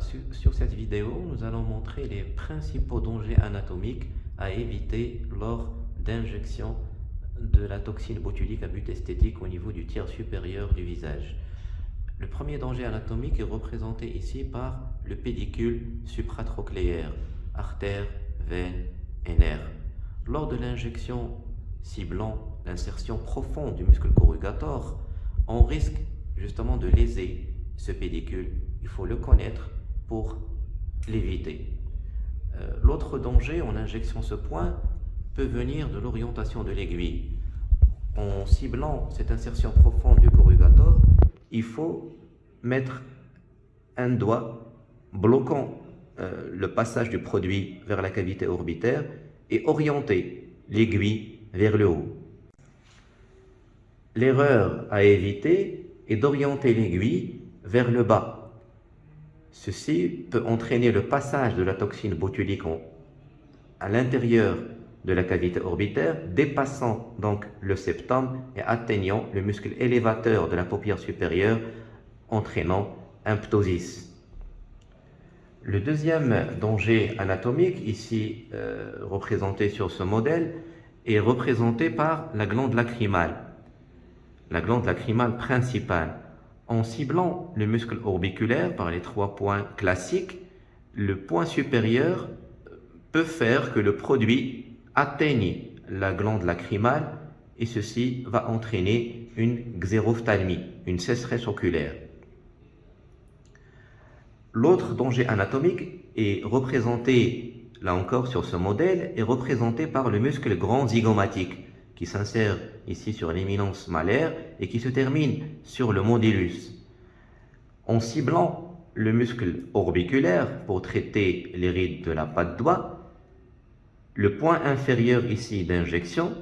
Sur, sur cette vidéo, nous allons montrer les principaux dangers anatomiques à éviter lors d'injection de la toxine botulique à but esthétique au niveau du tiers supérieur du visage. Le premier danger anatomique est représenté ici par le pédicule supratrochléaire, artère, veine et nerf. Lors de l'injection ciblant l'insertion profonde du muscle corrugator, on risque justement de léser ce pédicule. Il faut le connaître pour l'éviter. Euh, l'autre danger en injection ce point peut venir de l'orientation de l'aiguille. En ciblant cette insertion profonde du corrugator, il faut mettre un doigt bloquant euh, le passage du produit vers la cavité orbitaire et orienter l'aiguille vers le haut. L'erreur à éviter est d'orienter l'aiguille vers le bas. Ceci peut entraîner le passage de la toxine botulique à l'intérieur de la cavité orbitaire, dépassant donc le septum et atteignant le muscle élévateur de la paupière supérieure, entraînant un ptosis. Le deuxième danger anatomique, ici euh, représenté sur ce modèle, est représenté par la glande lacrymale. La glande lacrymale principale. En ciblant le muscle orbiculaire par les trois points classiques, le point supérieur peut faire que le produit atteigne la glande lacrymale et ceci va entraîner une xérophthalmie, une sécheresse oculaire. L'autre danger anatomique est représenté, là encore sur ce modèle, est représenté par le muscle grand zygomatique qui s'insère ici sur l'éminence malaire et qui se termine sur le mondylus. En ciblant le muscle orbiculaire pour traiter les rides de la patte doigt, le point inférieur ici d'injection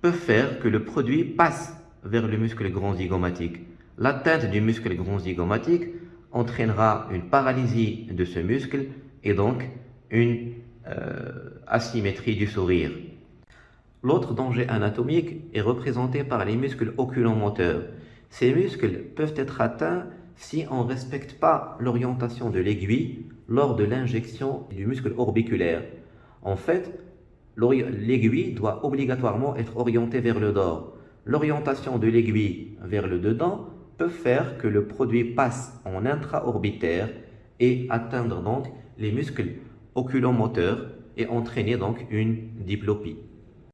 peut faire que le produit passe vers le muscle grand zygomatique. L'atteinte du muscle grand zygomatique entraînera une paralysie de ce muscle et donc une euh, asymétrie du sourire. L'autre danger anatomique est représenté par les muscles oculomoteurs. Ces muscles peuvent être atteints si on ne respecte pas l'orientation de l'aiguille lors de l'injection du muscle orbiculaire. En fait, l'aiguille doit obligatoirement être orientée vers le dehors. L'orientation de l'aiguille vers le dedans peut faire que le produit passe en intraorbitaire et atteindre donc les muscles oculomoteurs et entraîner donc une diplopie.